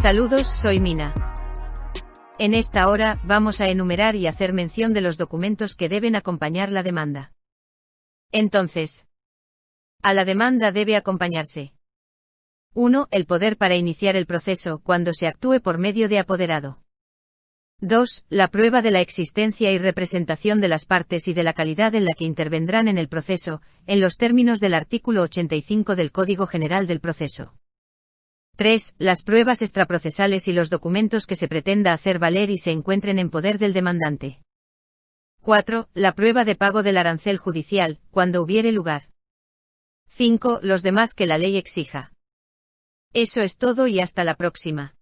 Saludos, soy Mina. En esta hora, vamos a enumerar y hacer mención de los documentos que deben acompañar la demanda. Entonces, a la demanda debe acompañarse 1. El poder para iniciar el proceso cuando se actúe por medio de apoderado. 2. La prueba de la existencia y representación de las partes y de la calidad en la que intervendrán en el proceso, en los términos del artículo 85 del Código General del Proceso. 3. Las pruebas extraprocesales y los documentos que se pretenda hacer valer y se encuentren en poder del demandante. 4. La prueba de pago del arancel judicial, cuando hubiere lugar. 5. Los demás que la ley exija. Eso es todo y hasta la próxima.